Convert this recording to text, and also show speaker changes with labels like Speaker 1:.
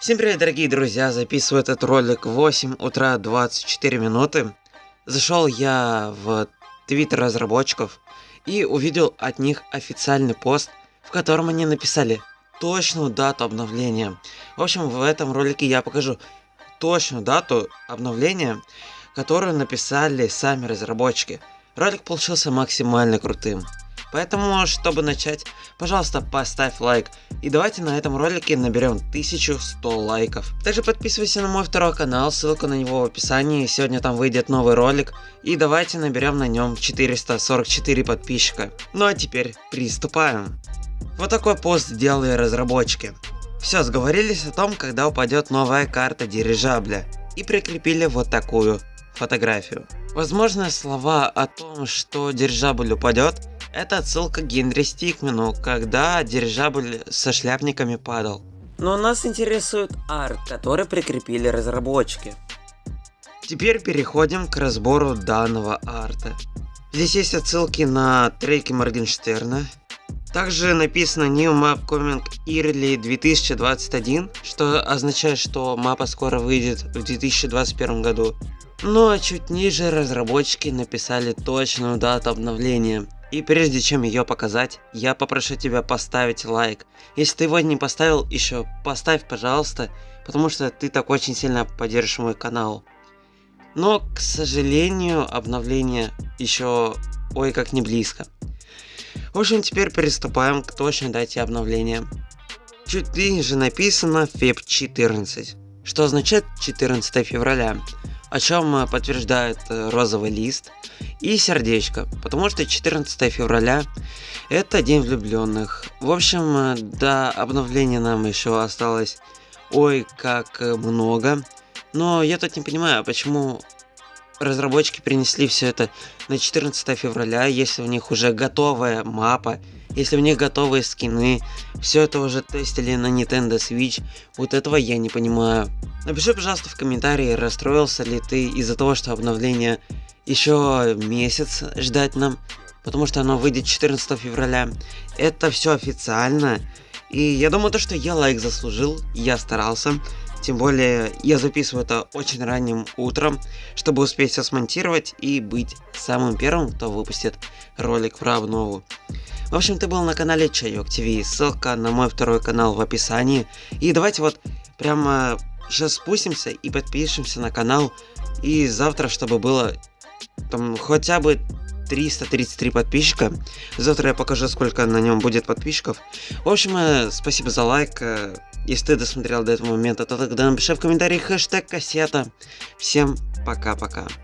Speaker 1: Всем привет, дорогие друзья! Записываю этот ролик в 8 утра 24 минуты. Зашел я в твиттер разработчиков и увидел от них официальный пост, в котором они написали точную дату обновления. В общем, в этом ролике я покажу точную дату обновления, которую написали сами разработчики. Ролик получился максимально крутым. Поэтому, чтобы начать, пожалуйста, поставь лайк. И давайте на этом ролике наберем 1100 лайков. Также подписывайся на мой второй канал, ссылка на него в описании. Сегодня там выйдет новый ролик. И давайте наберем на нем 444 подписчика. Ну а теперь приступаем. Вот такой пост сделали разработчики. Все, сговорились о том, когда упадет новая карта дирижабля. И прикрепили вот такую фотографию. Возможно, слова о том, что дирижабль упадет, это отсылка к Генри Стикмену, когда дирижабль со шляпниками падал. Но нас интересует арт, который прикрепили разработчики. Теперь переходим к разбору данного арта. Здесь есть отсылки на треки Моргенштерна. Также написано New Map Coming Early 2021, что означает, что мапа скоро выйдет в 2021 году. Ну а чуть ниже разработчики написали точную дату обновления. И прежде чем ее показать, я попрошу тебя поставить лайк. Если ты его не поставил еще, поставь пожалуйста, потому что ты так очень сильно поддержишь мой канал. Но, к сожалению, обновление еще ой как не близко. В общем, теперь приступаем к точной дате обновления. Чуть ниже написано феб 14, что означает 14 февраля о чем э, подтверждает э, розовый лист и сердечко, потому что 14 февраля это день влюбленных. В общем, э, до обновления нам еще осталось ой как много, но я тут не понимаю, почему разработчики принесли все это на 14 февраля, если у них уже готовая мапа, если у них готовые скины, все это уже тестили на Nintendo Switch, вот этого я не понимаю. Напиши, пожалуйста, в комментарии, расстроился ли ты из-за того, что обновление еще месяц ждать нам, потому что оно выйдет 14 февраля. Это все официально, и я думаю, то, что я лайк заслужил, я старался. Тем более, я записываю это очень ранним утром, чтобы успеть все смонтировать и быть самым первым, кто выпустит ролик про обнову. В общем, ты был на канале Чайок ТВ, ссылка на мой второй канал в описании. И давайте вот прямо сейчас спустимся и подпишемся на канал. И завтра, чтобы было там хотя бы 333 подписчика. Завтра я покажу, сколько на нем будет подписчиков. В общем, э, спасибо за лайк. Э, если ты досмотрел до этого момента, то тогда напиши в комментариях хэштег кассета. Всем пока-пока.